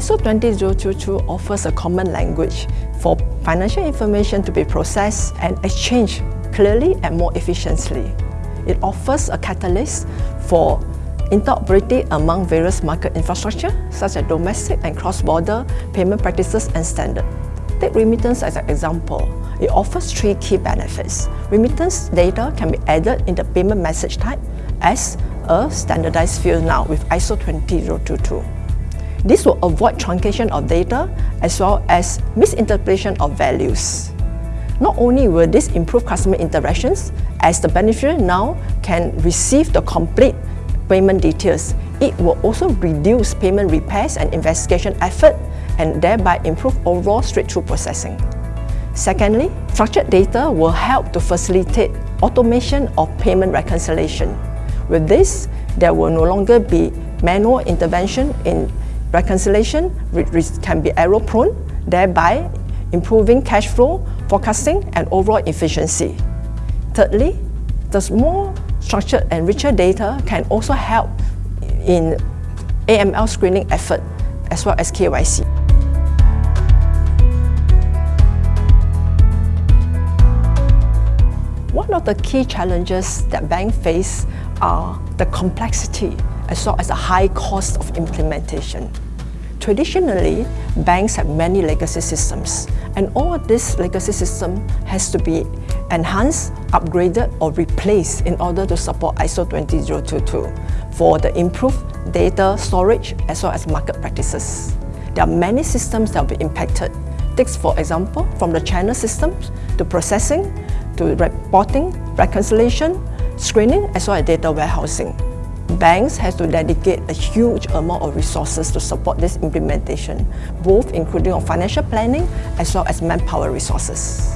ISO 20022 offers a common language for financial information to be processed and exchanged clearly and more efficiently. It offers a catalyst for interoperability among various market infrastructure, such as domestic and cross-border payment practices and standards. Take remittance as an example. It offers three key benefits. Remittance data can be added in the payment message type as a standardized field now with ISO 20022. This will avoid truncation of data as well as misinterpretation of values. Not only will this improve customer interactions, as the beneficiary now can receive the complete payment details, it will also reduce payment repairs and investigation effort and thereby improve overall straight-through processing. Secondly, structured data will help to facilitate automation of payment reconciliation. With this, there will no longer be manual intervention in Reconciliation which can be error-prone, thereby improving cash flow, forecasting, and overall efficiency. Thirdly, the more structured and richer data can also help in AML screening effort as well as KYC. One of the key challenges that banks face are the complexity as well as the high cost of implementation. Traditionally, banks have many legacy systems, and all of this legacy system has to be enhanced, upgraded, or replaced in order to support ISO 20022 for the improved data storage as well as market practices. There are many systems that will be impacted. Take, for example, from the channel systems to processing, to reporting, reconciliation, screening, as well as data warehousing banks have to dedicate a huge amount of resources to support this implementation, both including on financial planning as well as manpower resources.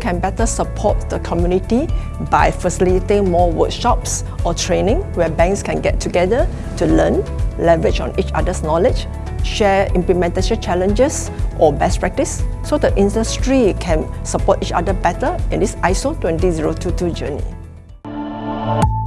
Can better support the community by facilitating more workshops or training where banks can get together to learn, leverage on each other's knowledge, share implementation challenges or best practice so the industry can support each other better in this ISO 20022 journey.